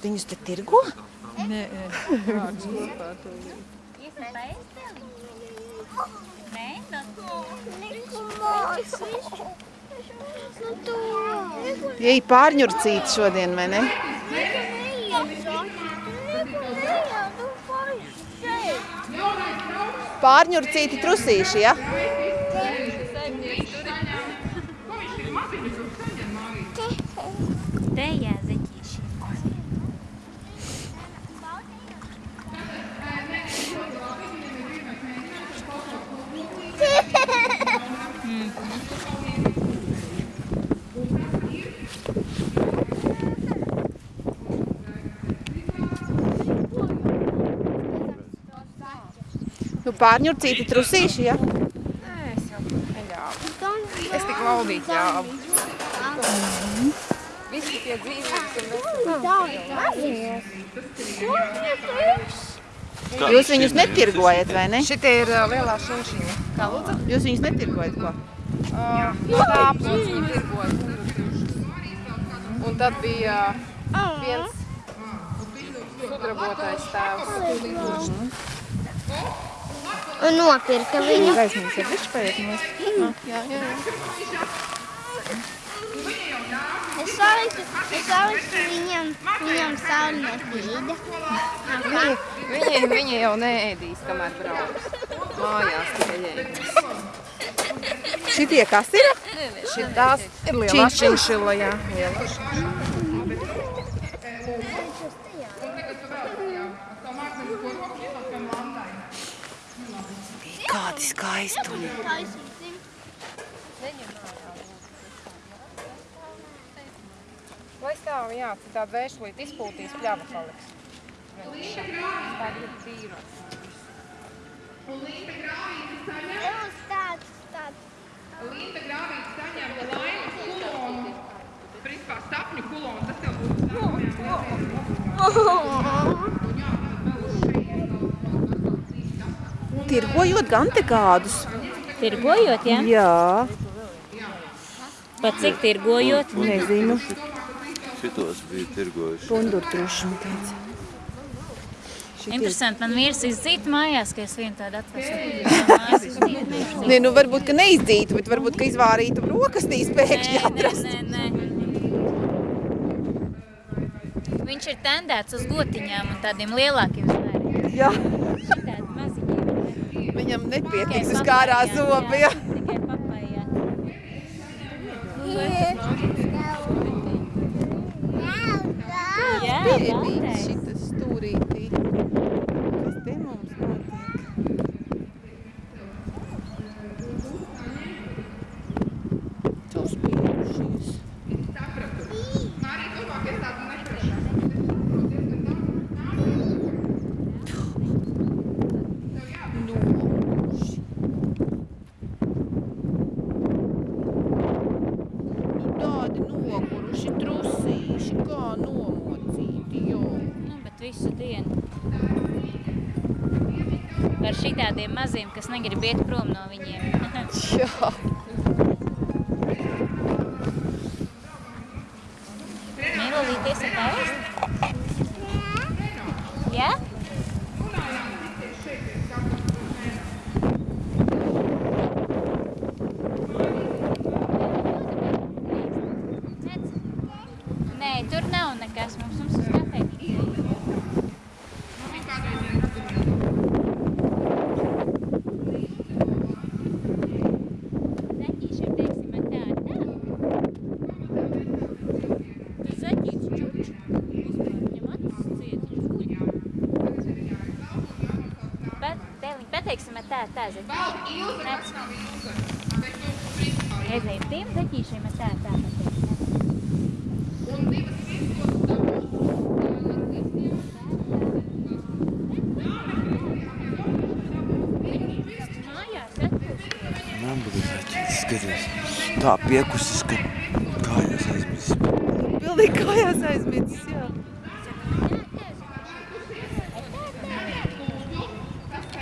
Viņus te tirgo? Nē. Jej pārņurcīt šodien, vai ne? Pārņurcīti trusīši, ja? Te jāzeķīši. Nu, pārņurcīti trusīši, ja? Nē, es jau neļāvu. Es tik laudīt ļāvu. Visi tie dzīvības un Jūs viņus netirgojat, vai ne? Šitie ir ā, lielā šūšiņa. Kā lūdzu? Jūs viņus netirgojat, ko? No tā aplots viņi tirgoja. Un tad bija viens sudrabotais tēvs. Un nopirka viņu. Gaismīgs ir višķi paiet nost. Jā, jā, jā. Es saliktu, es saliktu viņam, viņam sauli nespīda. Viņi, viņi, viņi jau neēdīs, kamēr brauks. Mājās tikai ēdīs. Šitie kas ir? Šitās ir lielā Činšila. jā. Lielā Kādi skaistumi. Lai stāv, jā, citādi vēršlīt izpūtīs, pļava paliks. Tā ir tīra. Uz tāds, tāds. Linda Grāvīte saņemta laimes kulonu, principā sapņu kulonu, tas jau būtu Tirgojot gan te kādus. Tirgojot, jā? Jā, Pat cik tirgojot? nezinu. Šitos bija tirgojuši. Pundurtruši, man teica. Šitie. Interesanti, man vīrs izdzīta mājās, ka es vienu tādu atvesu. Nē, nu varbūt, ka neizdzītu, bet varbūt, ka izvārītu brokastīs pēkšņi atrast. nē, nē. Viņš ir tendēts uz gotiņām un tādiem lielākiem zvēriem. Jā, Šitādi. Viņam nepietiks uz kārā papajā, zobi. Jā. Tikai papajā. Jā, Piebīts Baltais. šitas stūrītī. Kas te mums notiek? Uzspīdušies. Mārija domā, ka es tādu neprašu. Nomuši. Nu tādi noguruši trusīši, kā nomocīti, jo. Nu, bet visu dienu. Ar šitādiem maziem, kas negrib iet prom no viņiem. Jā. Mīlīties ar pavest? Jā? Nē, tur nav nekas. Mums, mums uz kafejnīcu. Zaķīšiem, teiksim, ar tā, tā. Tas zaķīts čuč. Vispār viņam acis ciet, viņš guļ. Bet, tēliņ, tā, tā zaķīšiem. Nec. Reizēm tiem zaķīšiem ar tā, tā pateiksim. Mājās atpūst. Nambuļu zaķis, skaties. Tā piekusis, ka kājās aizmidzis. Pilnīgi kājās aizmidzis,